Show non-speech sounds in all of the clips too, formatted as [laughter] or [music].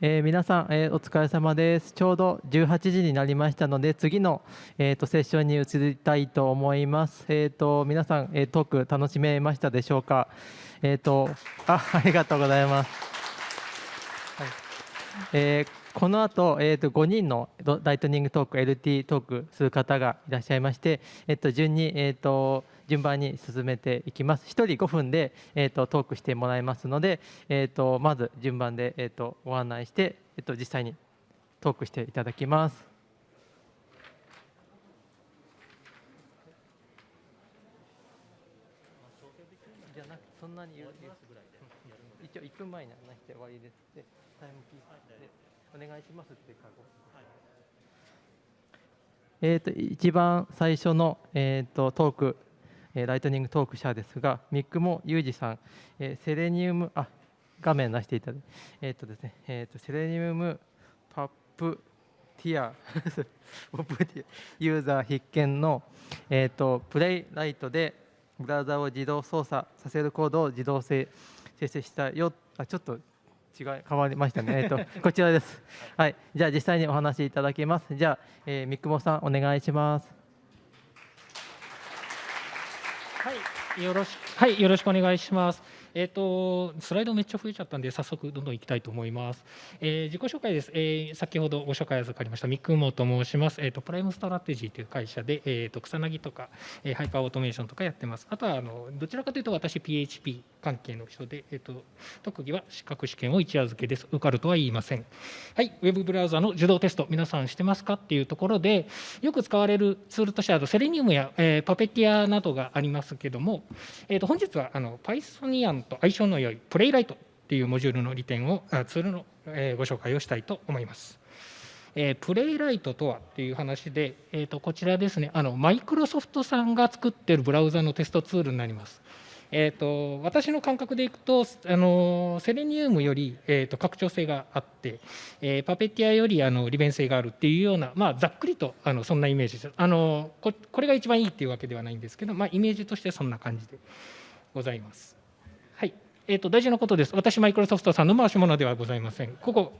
えー、皆さん、えー、お疲れ様です。ちょうど18時になりましたので、次の、えーと、セッションに移りたいと思います。えーと、皆さん、えー、トーク楽しめましたでしょうか？えーと、あありがとうございます。はいえーこの後、えー、と5人のライトニングトーク LT トークする方がいらっしゃいまして、えー、と順に、えー、と順番に進めていきます。1人5分で、えー、とトークしてもらいますので、えー、とまず順番で、えー、とご案内して、えー、と実際にトークしていただきます。じゃなくそんなに言うぐらいで一応1分前に話して終わりです。でタイムキお願いしますってカゴ。えーと、一番最初の、えーと、トーク、えー、ライトニングトーク社ですが、ミックモユージさん、えー、セレニウム、あ画面出していただいて、えーとですねえー、とセレニウムパップティア [laughs] ポプティアユーザー必見の、えー、とプレイライトでブラウザを自動操作させるコードを自動生成したよあちょっと違い変わりましたね。えっと [laughs] こちらです。はい。じゃあ実際にお話しいただきます。じゃあ、えー、三雲さんお願いします。はい。よろしはいよろしくお願いします。えーと、スライドめっちゃ増えちゃったんで早速どんどんいきたいと思います。えー、自己紹介です、えー、先ほどご紹介預かりましたミックモと申します。えーと、プライムストラテジーという会社で、えーと、草薙とか、えー、ハイパーオートメーションとかやってます。あとはあのどちらかというと私 PHP 関係の人で、えー、と特技は資格試験を一夜漬けです。受かるとは言いません。はい、ウェブブラウザの受動テスト皆さんしてますかっていうところでよく使われるツールとしてはセレニウムや、えー、パペティアなどがありますけども、えー、と本日はあの Pythonian と相性の良いプレイライトっていうモジュールの利点をツールのご紹介をしたいと思います。えー、プレイライトとはっていう話で、えー、とこちらですねあのマイクロソフトさんが作ってるブラウザのテストツールになります。えーと、私の感覚でいくとあのセレニウムより、えーと、拡張性があって、えー、 Puppeteer よりあの利便性があるっていうような、まあ、ざっくりとあのそんなイメージですあのここれが一番いいっていうわけではないんですけど、まあ、イメージとしてそんな感じでございます。えーと、大事なことです。私、マイクロソフトさんの回し物ではございません。ここ、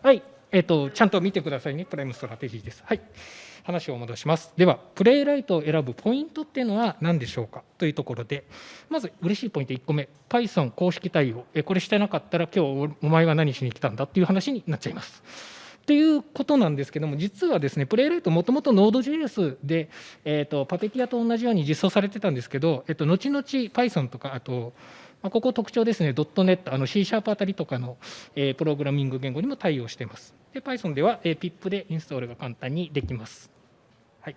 はい、えーと、ちゃんと見てくださいね、プライムストラテジーです。はい、話を戻します。では、 Playwright を選ぶポイントっていうのは何でしょうか？というところで、まず嬉しいポイント1個目、Python 公式対応、えこれしてなかったら、今日お前は何しに来たんだっていう話になっちゃいます。ということなんですけども、実はですね、プレイライト、もともと Node.js で、えーと、パペティアと同じように実装されてたんですけど、えーと、後々 Python とか、あと、まあ、ここ特徴ですね、ドットネット、あの C シャープあたりとかの、えー、プログラミング言語にも対応しています。で、Python では、えー、PIP でインストールが簡単にできます。はい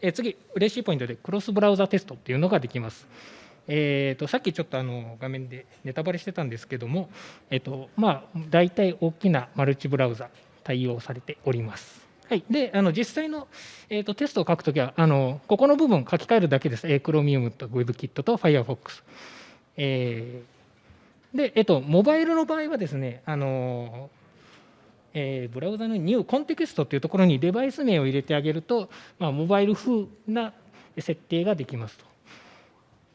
えー、次、嬉しいポイントで、クロスブラウザテストっていうのができます。えーと、さっきちょっとあの画面でネタバレしてたんですけども、えーとまあ、大体大きなマルチブラウザ対応されております。はい、であの実際の、えーと、テストを書くときはあの、ここの部分書き換えるだけです。えー、Chromium と WebKit と Firefox。えー、で、えっ、ー、と、モバイルの場合はですね、あのえー、ブラウザのニューコンテキストというところにデバイス名を入れてあげると、まあ、モバイル風な設定ができますと。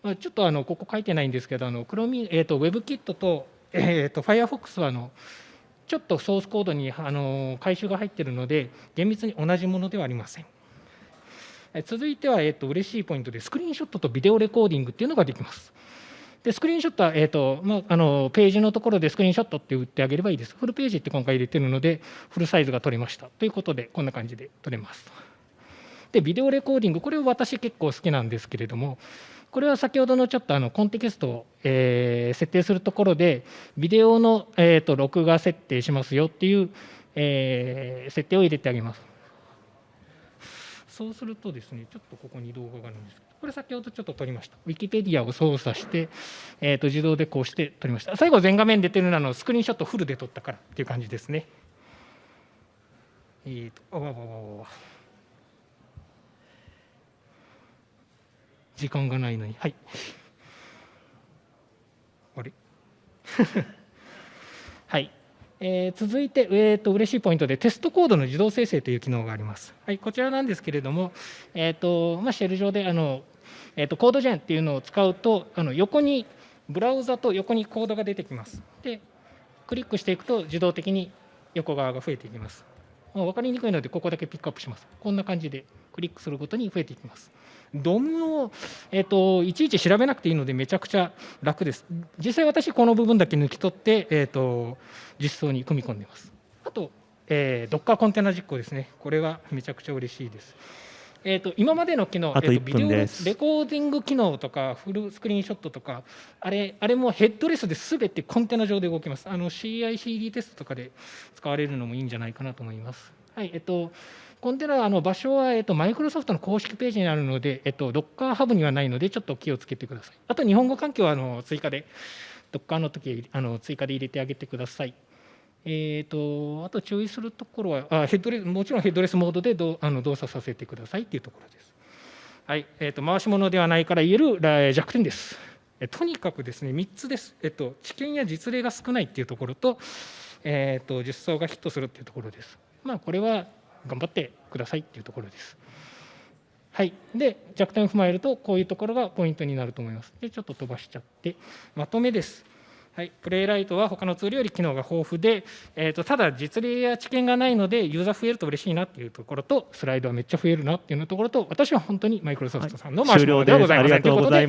まあ、ちょっとあのここ書いてないんですけど、あの Chrome、えーと、WebKit と,、えーと、Firefox はあのちょっとソースコードにあの回収が入っているので、厳密に同じものではありません。続いては、えーと、嬉しいポイントで、スクリーンショットとビデオレコーディングっていうのができます。でスクリーンショットは、えーとまあ、あのページのところでスクリーンショットって打ってあげればいいです。フルページって今回入れてるので、フルサイズが取れました。ということで、こんな感じで取れます。で、ビデオレコーディング、これを私結構好きなんですけれども、これは先ほどのちょっとあのコンテキストを、えー、設定するところで、ビデオの、えーと、録画設定しますよっていう、えー、設定を入れてあげます。そうするとですね、ちょっとここに動画があるんですけど、これ先ほどちょっと撮りました。ウィキペディアを操作して、えーと、自動でこうして撮りました。最後全画面出てるのはスクリーンショットフルで撮ったからっていう感じですね。えーと、あわわわわ。時間がないのに。はい。あれ [laughs] はい。えー、続いて、えーと、嬉しいポイントでテストコードの自動生成という機能があります。はい、こちらなんですけれども、えーとまあ、シェル上であの、えーと、コードジェンっていうのを使うとあの横にブラウザと横にコードが出てきます。でクリックしていくと自動的に横側が増えていきます分かりにくいのでここだけピックアップしますこんな感じでクリックするごとに増えていきますドムを、えーと、いちいち調べなくていいのでめちゃくちゃ楽です。実際私この部分だけ抜き取って、えーと、実装に組み込んでいます。あと、えー、Docker コンテナ実行ですね。これはめちゃくちゃ嬉しいです。えーと、今までの機能、えーと、ビデオレコーディング機能とかフルスクリーンショットとかあれあれもヘッドレスで全てコンテナ上で動きます。あの CICD テストとかで使われるのもいいんじゃないかなと思います。はいえっ、ー、とコンテナあの場所は、えっと、マイクロソフトの公式ページにあるので、えっと、Docker ハブにはないので、ちょっと気をつけてください。あと、日本語環境はあの追加で、Docker の時あの追加で入れてあげてください。えーと、あと注意するところはあヘッドレス、もちろんヘッドレスモードでどあの動作させてくださいというところです。はいえーと、回し物ではないから言える弱点です。とにかくですね3つです、えっと、知見や実例が少ないっていうところと,、えーと実装がヒットするっていうところです。まあ、これは頑張ってくださいっていうところです。はい、で弱点を踏まえるとこういうところがポイントになると思います。でちょっと飛ばしちゃってまとめです。はい、プレイライトは他のツールより機能が豊富で、えーと、ただ実例や知見がないのでユーザー増えると嬉しいなっていうところとスライドはめっちゃ増えるなっていうところと私は本当にマイクロソフトさんのマシュではございません、ということで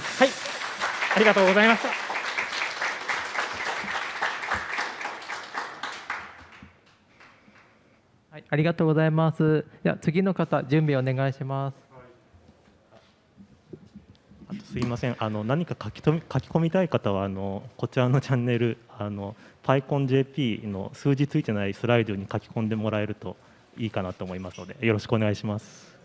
はい。ありがとうございましたはい、ありがとうございます。では次の方、準備お願いします。あとすいません、あの何か書きと書き込みたい方はあのこちらのチャンネルあの PyConJP の数字ついてないスライドに書き込んでもらえるといいかなと思いますのでよろしくお願いします。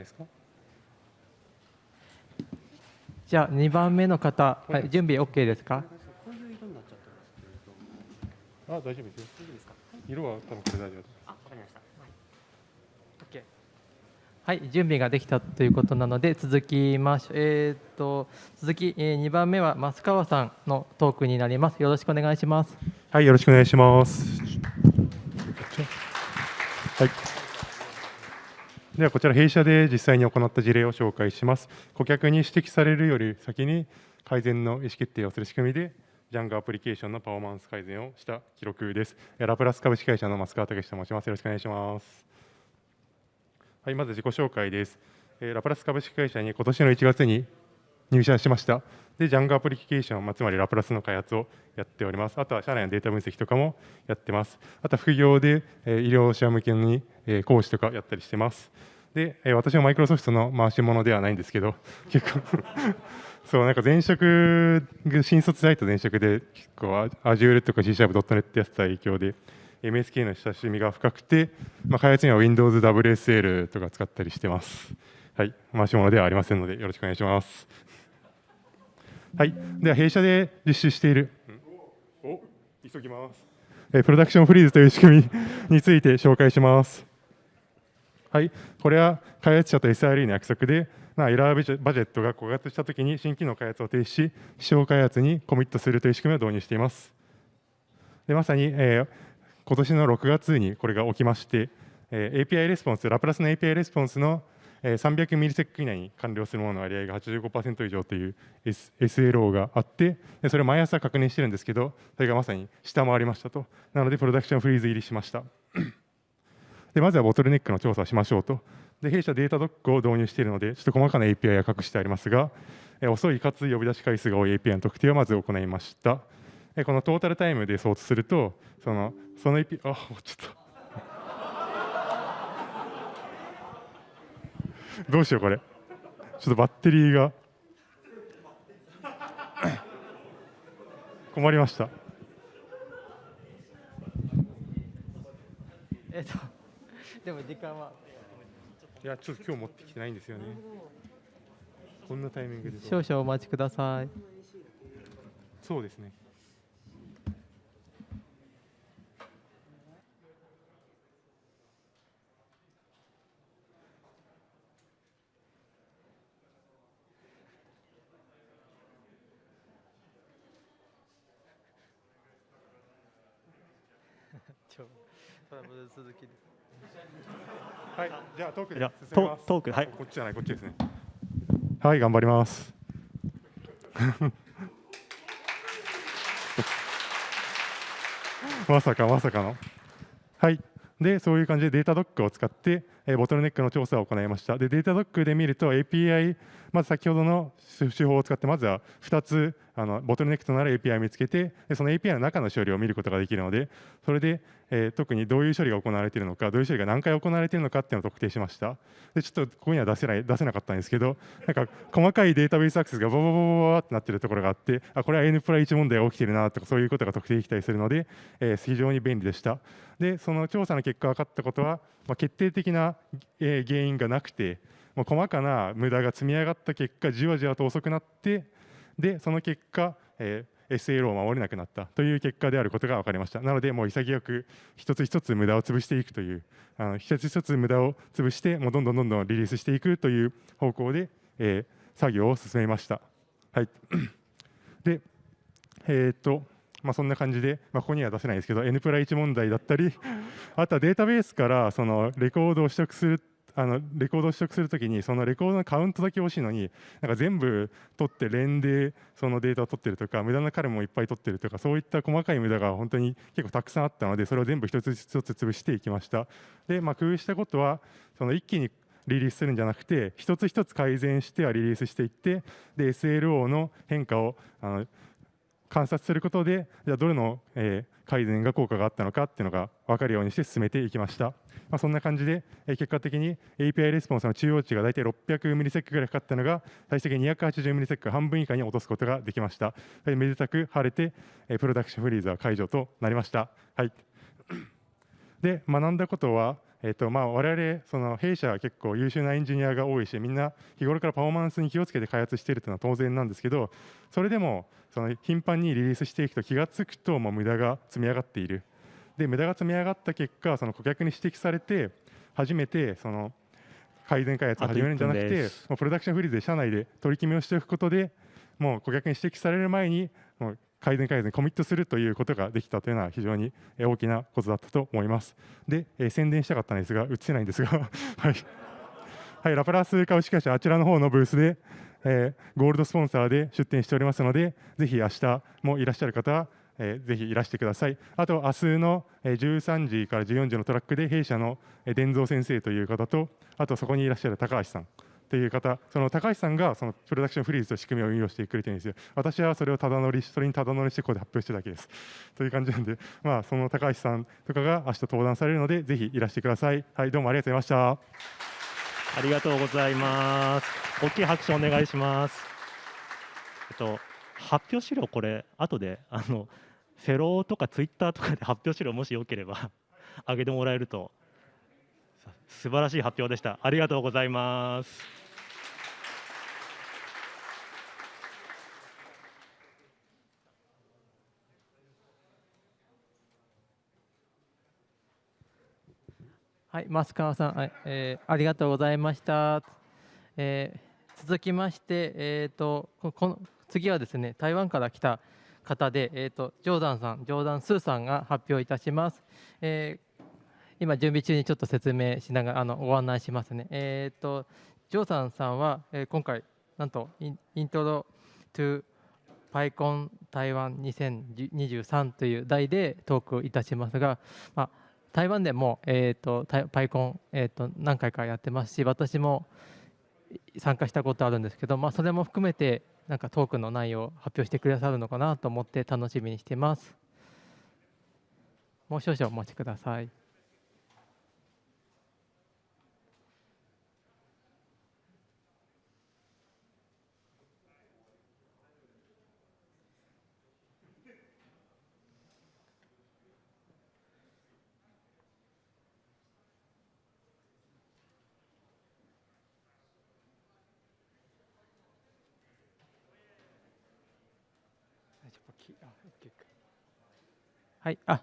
ないですか？じゃあ2番目の方、はい、準備 OK ですか？あ大丈夫ですよ。色は多分これ大丈夫あわかりました、はい、準備ができたということなので続きましえー、と続き、えー、2番目は増川さんのトークになります。よろしくお願いします。はいよろしくお願いします。はいではこちら弊社で実際に行った事例を紹介します。顧客に指摘されるより先に改善の意思決定をする仕組みで、ジャンゴアプリケーションのパフォーマンス改善をした記録です。ラプラス株式会社の増川武と申します。よろしくお願いします。はい、まず自己紹介です。ラプラス株式会社に今年の1月に入社しました。で、ジャンゴアプリケーション、ま、つまりラプラスの開発をやっております。あとは社内のデータ分析とかもやってます。あとは副業で、医療者向けに、講師とかやったりしてます。で、え私はマイクロソフトの回し物ではないんですけど、[laughs] 結構そう、なんか前職、新卒サイト前職で、結構 Azure とか C シャープ .NET やってた影響で、MSK の親しみが深くて、まあ、開発には Windows WSL とか使ったりしてます。はい、回し物ではありませんので、よろしくお願いします。はい、では弊社で実施している、お急ぎます。プロダクションフリーズという仕組みについて紹介します。はい、これは開発者と SRE の約束で、まあ、エラーバジェットが枯渇したときに新機能開発を停止し、試証開発にコミットするという仕組みを導入しています。でまさに、えー、今年の6月にこれが起きまして、えー、API レスポンス、ラプラスの API レスポンスの300ミリセック以内に完了するものの割合が85%以上という SLO があってそれを毎朝確認してるんですけどそれがまさに下回りましたと。なのでプロダクションフリーズ入りしました。でまずはボトルネックの調査をしましょうと。で弊社データドックを導入しているので、ちょっと細かな API は隠してありますが、え遅いかつ呼び出し回数が多い API の特定をまず行いました。えこのトータルタイムでソートすると、そのその API、あ、ちょっと。[laughs] どうしよう、これ。ちょっとバッテリーが。[coughs] 困りました。えっと [laughs] でも時間は。いやちょっと今日持ってきてないんですよね。こんなタイミングで。少々お待ちください。そうですねょう。トラブル続きで。はい、じゃあトークで進めます。トトークはいこっちじゃない、こっちですね。はい、頑張ります。[laughs] まさかまさかの。はい。で、そういう感じでデータドックを使って、えーボトルネックの調査を行いました。で、データドックで見ると API、まず先ほどの手法を使って、まずは2つあのボトルネックとなる API を見つけて、その API の中の処理を見ることができるので、それで、えー特にどういう処理が行われているのか、どういう処理が何回行われているのかっていうのを特定しました。で、ちょっとここには出せない出せなかったんですけど、なんか細かいデータベースアクセスがババババババってなってるところがあって、あ、これは N プラ1問題が起きてるなとか、そういうことが特定できたりするので、えー非常に便利でした。で、その調査の結果分かったことは、まあ、決定的な、えー原因がなくて、もう細かな無駄が積み上がった結果、じわじわと遅くなって、で、その結果、えー SLO を守れなくなったという結果であることが分かりました。なので、もう潔く一つ一つ無駄を潰していくという、あの一つ一つ無駄を潰して、もうどんどんどんどんリリースしていくという方向で、えー作業を進めました。はい、[clears throat] で、えーっと、まあ、そんな感じで、まあ、ここには出せないですけど、N プラ1問題だったり、あとはデータベースからそのレコードを取得するあのレコードを取得するときに、そのレコードのカウントだけ欲しいのに、なんか全部取って連でそのデータを取ってるとか、無駄な彼もいっぱい取ってるとか、そういった細かい無駄が本当に結構たくさんあったので、それを全部一つ一つ潰していきました。で、まあ、工夫したことは、その一気にリリースするんじゃなくて、一つ一つ改善してはリリースしていって、で SLO の変化をあの観察することで、じゃあどれの、えー改善が効果があったのかっていうのが分かるようにして進めていきました。まあ、そんな感じで、え結果的に API レスポンスの中央値が大体600ミリセックぐらいかかったのが、最終的に280ミリセック半分以下に落とすことができました。めでたく晴れて、えプロダクションフリーズは解除となりました。はい、で学んだことは、えっとまあ、我々その弊社は結構優秀なエンジニアが多いしみんな日頃からパフォーマンスに気をつけて開発しているというのは当然なんですけどそれでもその頻繁にリリースしていくと気がつくともう無駄が積み上がっているで無駄が積み上がった結果その顧客に指摘されて初めてその改善開発を始めるんじゃなくてもうプロダクションフリーズで社内で取り決めをしておくことでもう顧客に指摘される前にもう改善改善にコミットするということができたというのは非常にえー大きなことだったと思います。で、えー宣伝したかったんですが、映せないんですが、[laughs] はい、[laughs] はい、ラプラス株式会社、あちらの方のブースで、えーゴールドスポンサーで出展しておりますので、ぜひ明日もいらっしゃる方は、えーぜひいらしてください。あと、明日のえ13時から14時のトラックで、弊社のえ伝蔵先生という方と、あとそこにいらっしゃる高橋さん。という方、その高橋さんがそのプロダクションフリーズという仕組みを運用してくれてるんですよ。私はそれをただ乗り、それにただ乗りしてここで発表してるだけです。という感じなんで、まあ、その高橋さんとかが明日登壇されるので、ぜひいらしてください。はい、どうもありがとうございました。ありがとうございます。大きい拍手お願いします。えっと発表資料これ後であのフェローとかツイッターとかで発表資料もしよければ [laughs] 上げてもらえると素晴らしい発表でした。ありがとうございます。はい、増川さん、はいえーありがとうございました。えー続きまして、えー、とこの次はですね台湾から来た方で、えー、とジョーダンさん、ジョーダン・スーさんが発表いたします。えー今、準備中にちょっと説明しながらあのご案内しますね。えー、とジョーダンさんは、えー今回、なんとインイントロ to パイコン台湾2023という題でトークいたしますが、まあ、台湾でも、えー、とパイコン、えー、と何回かやってますし私も参加したことあるんですけど、まあ、それも含めてなんかトークの内容を発表してくださるのかなと思って楽しみにしてます。もう少々お待ちください。はい、あ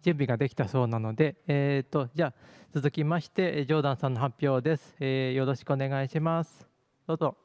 準備ができたそうなので、えーと、じゃあ続きましてジョーダンさんの発表です、えー、よろしくお願いしますどうぞ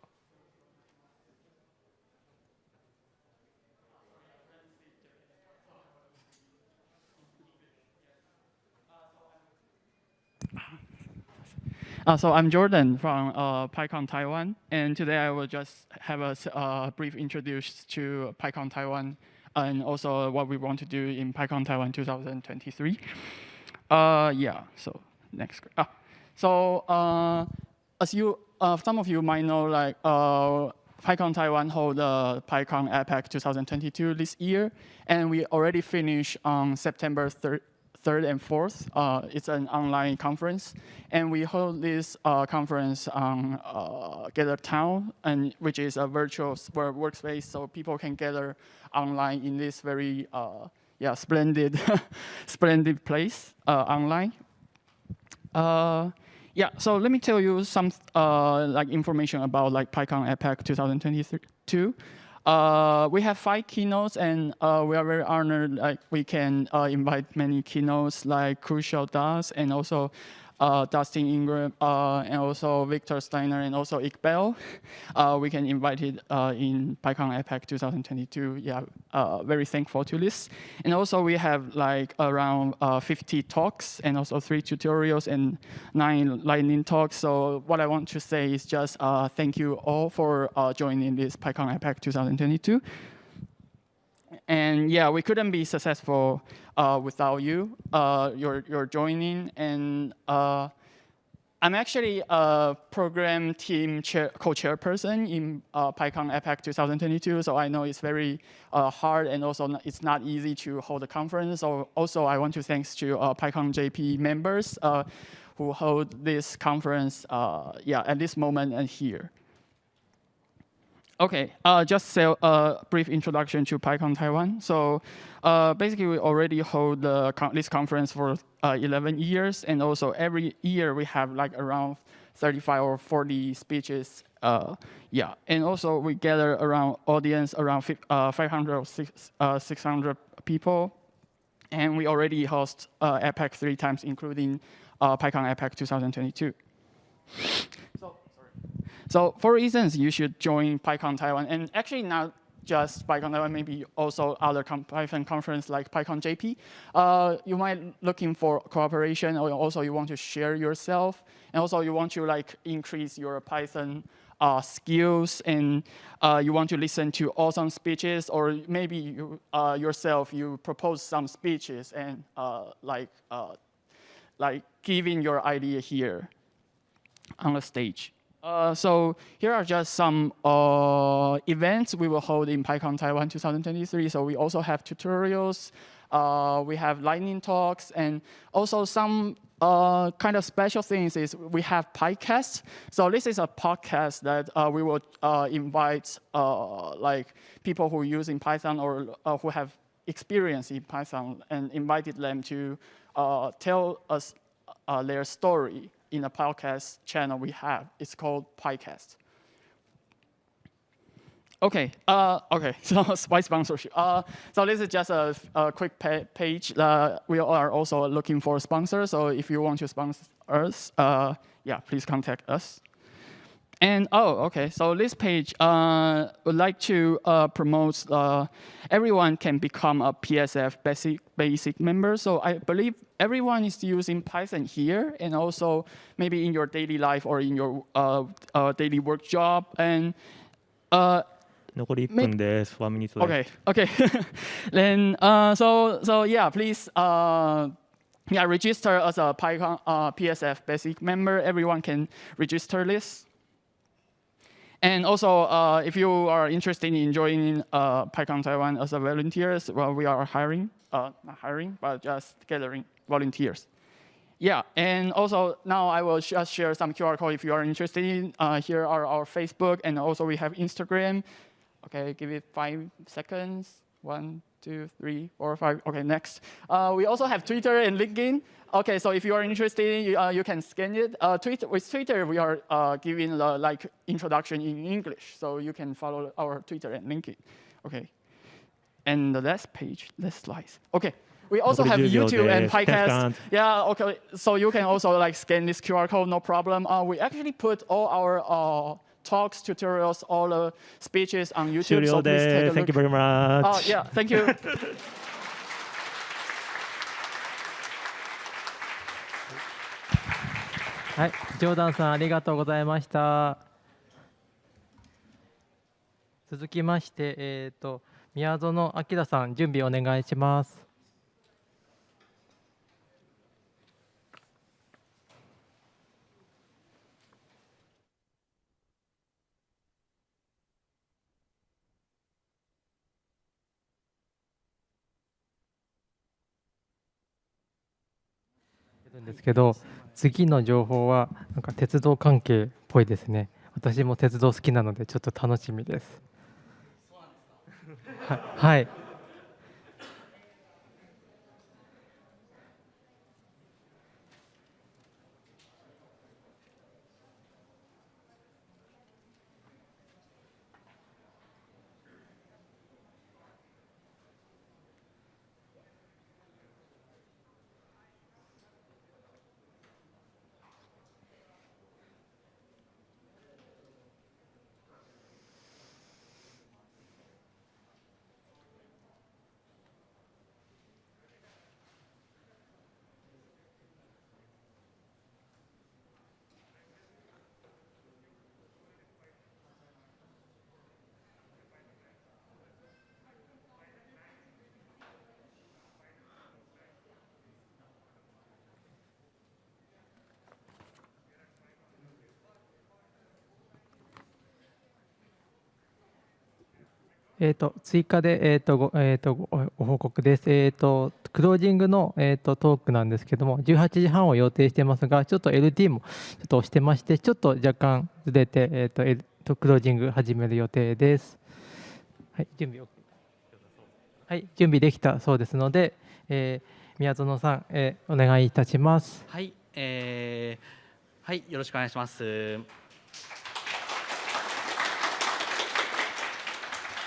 Uh, so I'm Jordan from uh, PyCon Taiwan, and today I will just have a uh, brief introduce to PyCon Taiwan and also what we want to do in PyCon Taiwan 2023. Uh, yeah, so next. Ah, so uh, as you, uh, some of you might know, like uh, PyCon Taiwan hold the PyCon APAC 2022 this year, and we already finished on September 3rd, 3rd and 4th. Uh, it's an online conference, and we hold this uh, conference on uh, Gather Town, and which is a virtual workspace, so people can gather online in this very uh, yeah splendid [laughs] splendid place uh, online. Uh, yeah, so let me tell you some like information about like PyCon APAC 2022. Uh, we have five keynotes, and uh, we are very honored like we can uh, invite many keynotes like Crucial Das and also Dustin Ingram, uh, and also Victor Steiner, and also Iqbal. Uh, we can invite it uh, in PyCon APAC 2022. Yeah, uh, very thankful to this. And also we have like around uh, 50 talks, and also three tutorials and nine lightning talks. So what I want to say is just thank you all for joining this PyCon APAC 2022. And yeah, we couldn't be successful uh, without you, uh, your, your joining. And uh, I'm actually a program team co-chairperson in uh, PyCon APAC 2022, so I know it's very uh, hard and also it's not easy to hold a conference. So also I want to thanks to uh, PyCon JP members who hold this conference yeah, at this moment and here. Okay, uh, just a uh, brief introduction to PyCon Taiwan. So uh, basically, we already hold con this conference for uh, 11 years, and also every year we have like around 35 or 40 speeches. Uh, yeah, and also we gather around audience around uh, 500 or 600 people, and we already host APAC three times, including PyCon APAC 2022. So so for reasons, you should join PyCon Taiwan. And actually not just PyCon Taiwan, maybe also other Python conference like PyCon JP. Uh, you might looking for cooperation, or also you want to share yourself, and also you want to like increase your Python uh, skills, and uh, you want to listen to awesome speeches, or maybe you uh, yourself you propose some speeches and uh, like uh, like giving your idea here on the stage. Uh, so here are just some uh, events we will hold in PyCon Taiwan 2023. So we also have tutorials, uh, we have lightning talks, and also some uh, kind of special things is we have PyCast. So this is a podcast that uh, we will uh, invite like people who use in Python or who have experience in Python and invited them to tell us their story in a podcast channel we have. It's called PyCast. Okay, uh, okay, [laughs] so why sponsorship? Uh, so this is just a, a quick pa page. Uh, we are also looking for sponsors, so if you want to sponsor us, uh, yeah, please contact us. And oh, okay, so this page uh, would like to uh, promote uh, everyone can become a PSF basic, basic member. So I believe everyone is using Python here and also maybe in your daily life or in your uh, uh, daily work job. And uh, Maybe, one minute left. Okay, okay. [laughs] then, so, so yeah, please yeah, register as a PyCon PSF basic member. Everyone can register this. And also, uh, if you are interested in joining uh, PyCon Taiwan as a volunteers, well, we are hiring, uh, not hiring, but just gathering volunteers. Yeah, and also now I will just share some QR code if you are interested in. Uh, here are our Facebook, and also we have Instagram. Okay, give it five seconds. One, two, three, four, five. Okay, next. Uh, we also have Twitter and LinkedIn. Okay, so if you are interested, you, uh, you can scan it. Uh, Twitter, with Twitter, we are uh, giving the like introduction in English, so you can follow our Twitter and LinkedIn. Okay, and the last page, last slides. Okay, we also have YouTube and [laughs] podcast. Yeah, okay, so you can also like scan this QR code, no problem. Uh, we actually put all our uh, talks, tutorials, all the speeches on YouTube. So please take a look. Thank you very much. Uh, yeah, thank you. はい、ジョーダンさんありがとうございました。続きまして、えっ、と宮園明さん準備お願いします。るんですけど次の情報はなんか鉄道関係っぽいですね。私も鉄道好きなのでちょっと楽しみです。ははいえー、と追加で、えーとごえー、とごご報告です、えーと。クロージングの、えー、とトークなんですけども、18時半を予定してますが、ちょっと LT もちょっと押してまして、ちょっと若干ずれて、えーと L- とクロージング始める予定です。はい、準備 OK はい、準備できたそうですので、えー宮園さん、えーお願いいたします。はい、えーはい、よろしくお願いします。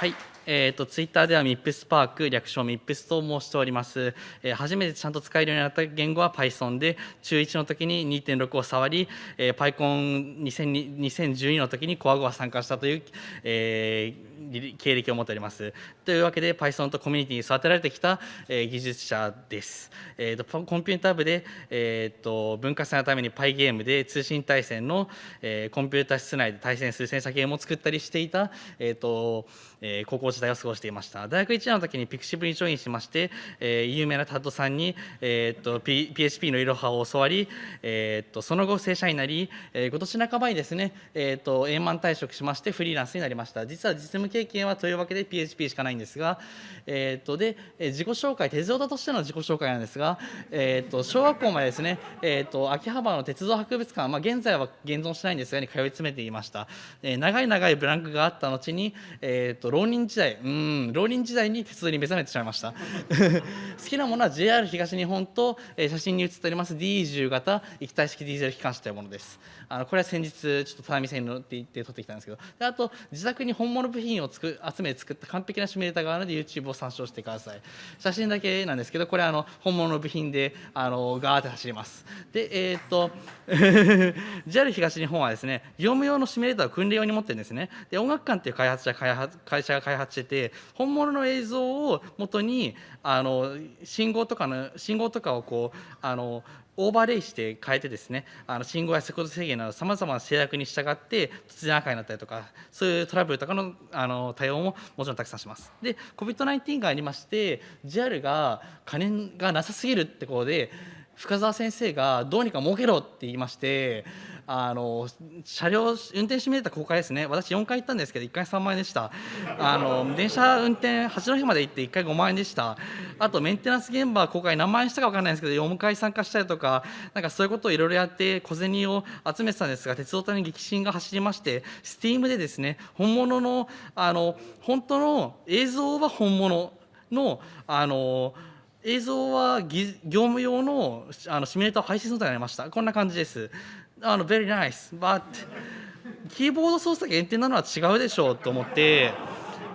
はい、えー、とツイッターでは MIPS パーク略称 MIPS と申しております、えー初めてちゃんと使えるようになった言語は Python で中1の時に2.6を触り、えー、PyCon2012 の時に Coag は参加したという、えー経歴を持っております。というわけで Python とコミュニティに育てられてきた、えー技術者です、えー、とコンピューター部で、えー、と文化祭のために PyGame で通信対戦の、えーコンピューター室内で対戦する戦車ゲームを作ったりしていた、えーとえー高校時代を過ごしていました。大学1年の時に Pixiv にジョインしまして、えー有名なタッドさんに、えー、と P PHP のいろはを教わり、えー、とその後正社員になり、えー今年半ばにですね、えー、と円満退職しましてフリーランスになりました。実は実務経験はというわけで PHP しかないんですが、えー、とで自己紹介鉄道家としての自己紹介なんですが、えー、と小学校までですね、えー、と秋葉原の鉄道博物館、まあ、現在は現存しないんですがに通い詰めていました、え長い長いブランクがあった後に、えー、と浪人時代うん浪人時代に鉄道に目覚めてしまいました。[laughs] 好きなものは JR 東日本と、え写真に写っております D10 型液体式ディーゼル機関車というものです。あのこれは先日ちょっと只見線に乗って行って撮ってきたんですけど。であと自宅に本物部品をつく集め作った完璧なシミュレーターがあるので YouTube を参照してください。写真だけなんですけどこれあの本物の部品であのガーって走ります。でえーっと [laughs] JR 東日本はですね業務用のシミュレーターを訓練用に持ってるんですね。で音楽館っていう開発者開発会社が開発してて本物の映像を元にあの信号とかの信号とかをこうあのオーバーレイして変えてですねあの信号や速度制限などさまざまな制約に従って突然赤になったりとかそういうトラブルとかのあの対応ももちろんたくさんします。で COVID-19 がありまして JAL が金がなさすぎるってことで深澤先生がどうにか儲けろって言いましてあの車両運転シミュレーター公開ですね。私4回行ったんですけど1回3万円でした。あの電車運転八戸まで行って1回5万円でした。あとメンテナンス現場公開何万円したか分からないんですけど4回参加したりとかなんかそういうことをいろいろやって小銭を集めてたんですが鉄道隊に激震が走りまして STEAM でですね本物のあの本当の映像は本物のあの映像はぎ業務用のあのシミュレーターを配信することになりました。こんな感じです。あの very nice but キーボード操作限定なのは違うでしょうと思って。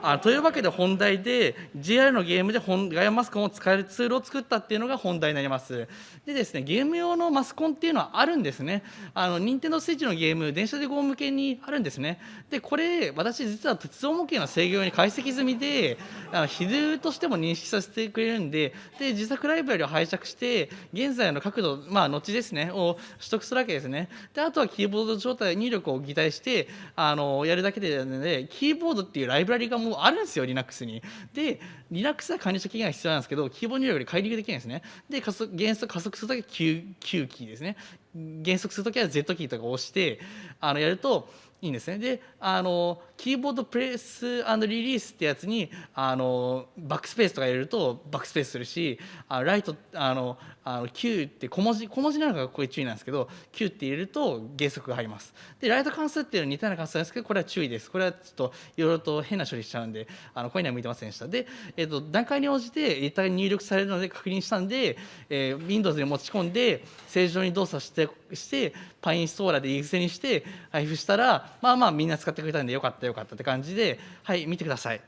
あというわけで本題で JR のゲームで本ガイアマスコンを使えるツールを作ったっていうのが本題になります。でですねゲーム用のマスコンっていうのはあるんですね。あの任天堂スイッチのゲーム電車で GO 向けにあるんですね。でこれ私実は鉄道模型の制御用に解析済みであの比重としても認識させてくれるんでで自作ライブラリを拝借して現在の角度まあ後ですねを取得するわけですね。であとはキーボード状態入力を擬態してあのやるだけでなのでキーボードっていうライブラリがもうあるんですよ Linux に。で Linux は管理者期限が必要なんですけどキーボード入力で解離できないんですね。で加速原則加速するときは Q, Q キーですね。減速するときは Z キーとかを押してあのやるといいんですね。で、あのキーボードプレスリリースってやつにあのバックスペースとか入れるとバックスペースするし、あライトあのあの Q って小文字小文字なのがこれ注意なんですけど、Q って入れると減速が入ります。で、ライト関数っていうのは似たような関数なんですけど、これは注意です。これはちょっといろいろと変な処理しちゃうんで、あのこれには向いてませんでした。で、えっ、と段階に応じてデータが入力されるので確認したんで、えー、Windows に持ち込んで正常に動作してしてパインストーラーでい癖にして配布したら、まあまあみんな使ってくれたんでよかったよかったって感じで、はい見てください。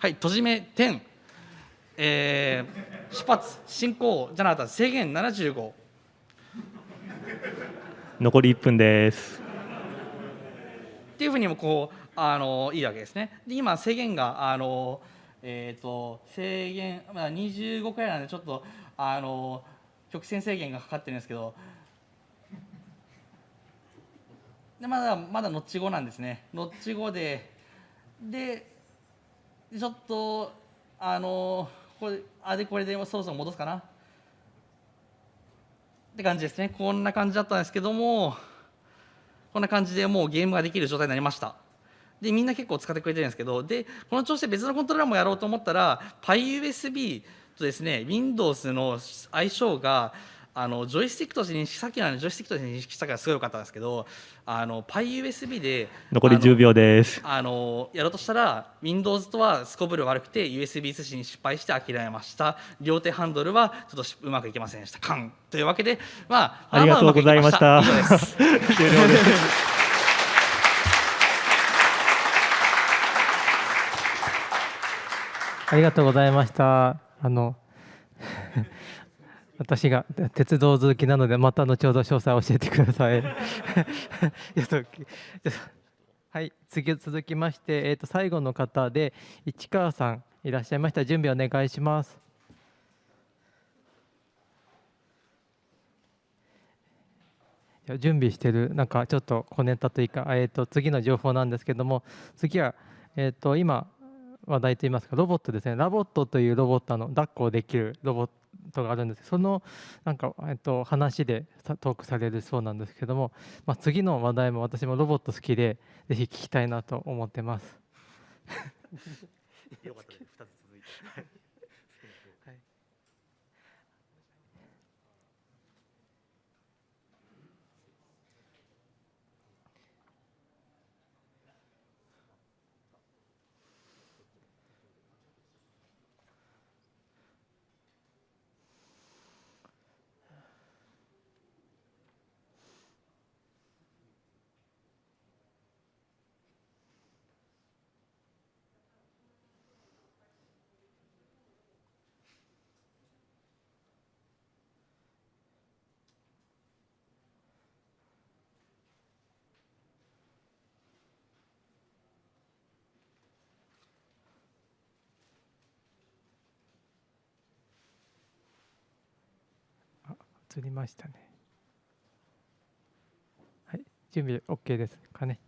はい閉じ目点。えー、出発進行じゃなかった制限75残り1分です。っていうふうにもこうあのいいわけですね。で今制限があのえっ、ー、と制限、まあ、25回なんでちょっとあの曲線制限がかかってるんですけど。でまだまだノッチ5なんですね。ノッチ5で。でちょっとあのこれあれこれでそろそろ戻すかな。って感じですね。こんな感じだったんですけどもこんな感じでもうゲームができる状態になりました。でみんな結構使ってくれてるんですけどでこの調子で別のコントローラーもやろうと思ったら PyUSB とですね Windows の相性があのジョイスティックとして認識さっきのジョイスティックとして認識したからすごい良かったんですけどあの PyUSB で残り10秒です。あのやろうとしたら Windows とはすこぶる悪くて USB 通信に失敗して諦めました。両手ハンドルはちょっとうまくいきませんでした。カン。というわけでまあありがとうございました。[laughs] 終了です。[laughs] ありがとうございました。あの私が鉄道好きなのでまた後ほど詳細を教えてください。[laughs] はい次続きまして、えー、と最後の方で市川さんいらっしゃいました。準備お願いします。準備してるなんかちょっと小ネタというか、えー、と次の情報なんですけども次は、えー、と今話題といいますかロボットですね。 LOVOT というロボットの抱っこできるロボットとがあるんですそのなんか、えっと、話でトークされるそうなんですけども、まあ、次の話題も私もロボット好きでぜひ聞きたいなと思ってます。[laughs] よかったです。2つ続いて。映りましたね。はい、準備 OK ですかね。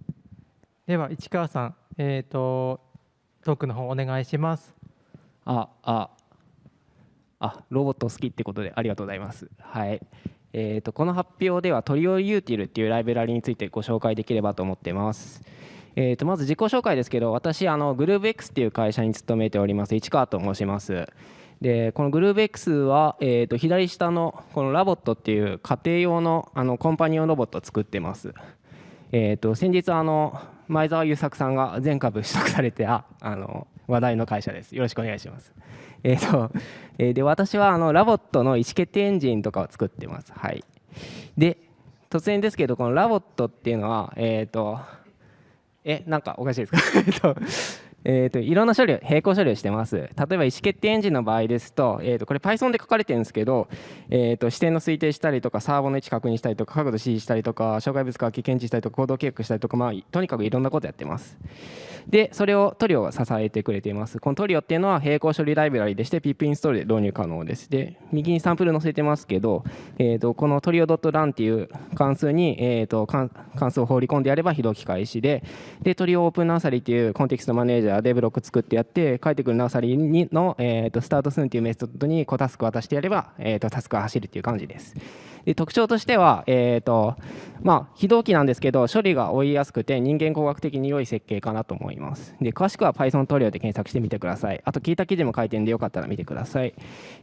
では市川さん、えっ、ー、とトークの方お願いします。あ、あ、あ、ロボット好きってことでありがとうございます。はい。えーと、この発表ではトリオユーティルっていうライブラリについてご紹介できればと思ってます。えー、とまず自己紹介ですけど私あのグルーブ X っていう会社に勤めております市川と申します。でこのグルーブ X は、えー、と左下のこの LOVOT っていう家庭用のあのコンパニオンロボットを作ってます。えー、と先日あの前澤友作さんが全株取得されてああの話題の会社です。よろしくお願いします。えーとえー、で私はあの LOVOT の意思決定エンジンとかを作ってます。はい、で突然ですけどこの LOVOT っていうのは、えーとえなんかおかしいですか？[laughs] えっとと、いろんな処理を並行処理をしてます。例えば意思決定エンジンの場合ですと、えー、とこれ Python で書かれてるんですけど、えー、と視点の推定したりとかサーボの位置確認したりとか角度指示したりとか障害物書き検知したりとか行動計画したりとか、まあ、とにかくいろんなことやってます。でそれをトリオが支えてくれています。このトリオっていうのは並行処理ライブラリでして pip インストールで導入可能です。で右にサンプル載せてますけど、えー、とこのトリオ .run っていう関数に、えー、と関数を放り込んでやれば非同期開始ででトリオオープンナーサリーっていうコンテキストマネージャーでブロック作ってやって帰ってくるナーサリーの、えー、とスタートスンっていうメソッドにコタスク渡してやれば、えー、とタスクが走るっていう感じです。で特徴としては、えーとまあ、非同期なんですけど処理が追いやすくて人間工学的に良い設計かなと思います。で詳しくは Python トリオで検索してみてください。あと聞いた記事も書いてるんでよかったら見てください。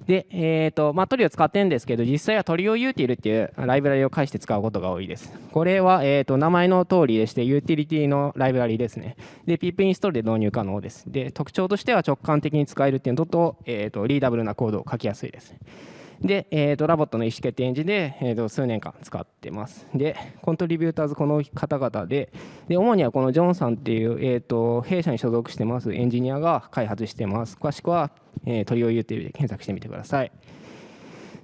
で、えーとまあ、トリオ使ってるんですけど実際はトリオユーティルっていうライブラリを介して使うことが多いです。これは、えーと名前の通りでしてユーティリティのライブラリですね。で pip インストールで導入可能ですで特徴としては直感的に使えるっていうのと,、えーと readable なコードを書きやすいですで、えーと、 LOVOT の意思決定エンジンで、えーと、数年間使ってます。で、 contributors この方々で、で主にはこのジョンさんっていう、えーと、弊社に所属してますエンジニアが開発してます。詳しくは、えー、トリオ U というで検索してみてください。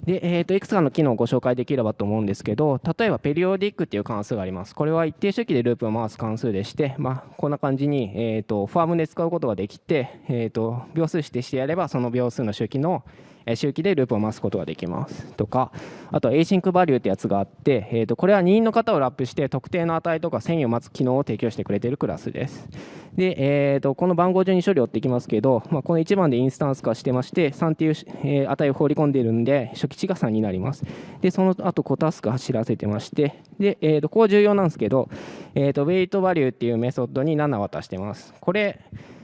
で、えー、といくつかの機能をご紹介できればと思うんですけど、例えば periodic っていう関数があります。これは一定周期でループを回す関数でして、まあ、こんな感じに、えー、とファームで使うことができて、えー、と秒数指定してやれば、その秒数の周期の周期でループを回すことができますとかあとは async バリューってやつがあって、えー、とこれは任意の方をラップして特定の値とか遷移を待つ機能を提供してくれているクラスです。で、えー、とこの番号順に処理を追っていきますけど、まあ、この1番でインスタンス化してまして3っていう、え値を放り込んでいるんで初期値が3になります。でその後コタスク走らせてましてで、えー、とここ重要なんですけど、えー、とウェイトバリューっていうメソッドに7渡してます。これ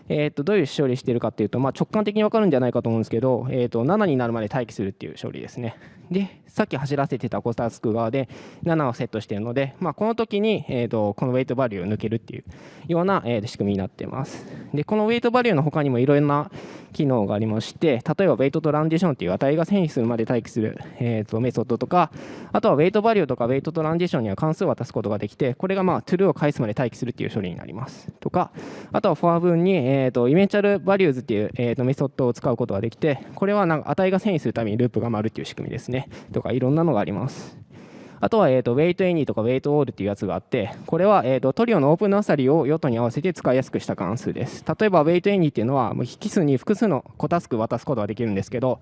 えー、とどういう処理してるかっていうと、まあ、直感的に分かるんじゃないかと思うんですけど、えー、と7になるまで待機するっていう処理ですね。でさっき走らせてたコタスク側で7をセットしているので、まあ、この時に、えー、とこのウェイトバリューを抜けるっていうような、えー、仕組みになっています。でこのウェイトバリューの他にもいろいろな機能がありまして例えばウェイトトランジションっていう値が遷移するまで待機する、えー、とメソッドとかあとはウェイトバリューとかウェイトトランジションには関数を渡すことができてこれがまあ true を返すまで待機するっていう処理になります。とかあとは for 文に、えー、と eventual values っていう、えー、とメソッドを使うことができてこれはなんか値が遷移するためにループが回るっていう仕組みですね。とかいろんなのがあります。あとは、えーと、 wait any とか wait all っていうやつがあって、これは、えーと、 Trio の open nursery を用途に合わせて使いやすくした関数です。例えば、 wait any っていうのは、もう引数に複数の子タスク渡すことができるんですけど、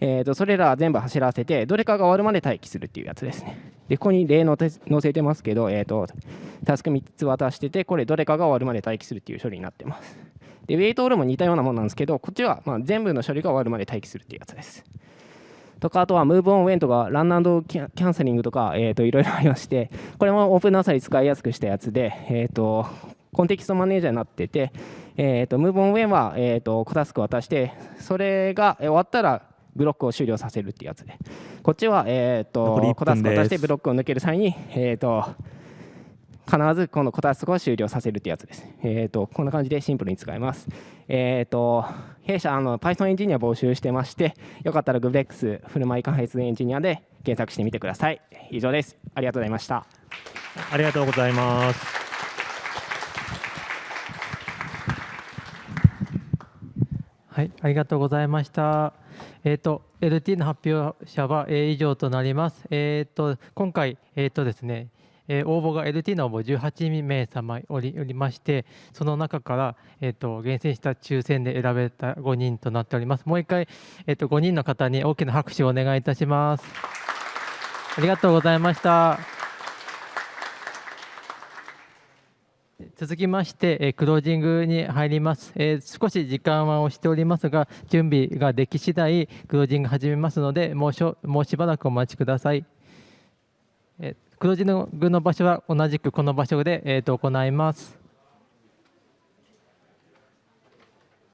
えーと、それら全部走らせて、どれかが終わるまで待機するっていうやつですね。で、ここに例の載せてますけど、えー、とタスク3つ渡してて、これどれかが終わるまで待機するっていう処理になってます。で、ウェイトオールも似たようなものなんですけど、こっちはま全部の処理が終わるまで待機するっていうやつです。とか、あとは Move on when とか Run and キャンセリングとか、えー、といろいろありまして、これもオープンナーサリ使いやすくしたやつで、えー、とコンテキストマネージャーになってて、えー、と Move on when は、えー、とタスク渡して、それが終わったらブロックを終了させるっていうやつで、こっちは、えー、とコタスク渡してブロックを抜ける際に、えー、と必ずこのコタスクを終了させるってやつです。えーと、こんな感じでシンプルに使えます。えーと、弊社あの Python エンジニア募集してまして、よかったら GoodX フルマイ開発エンジニアで検索してみてください。以上です。ありがとうございました。ありがとうございます。はい、ありがとうございました。えっ、ー、と LT の発表者は、え以上となります。えっ、ー、と今回えっ、ー、とですね。えー、応募が LT の応募18名様おりおりましてその中から、えーと、厳選した抽選で選べた5人となっております。もう一回、えーと、5人の方に大きな拍手をお願いいたします。ありがとうございました。続きまして、えー、クロージングに入ります、えー、少し時間は押しておりますが準備ができ次第クロージング始めますのでもうしょもうしばらくお待ちください、えー黒字の具の場所は同じくこの場所で、えー、と行います。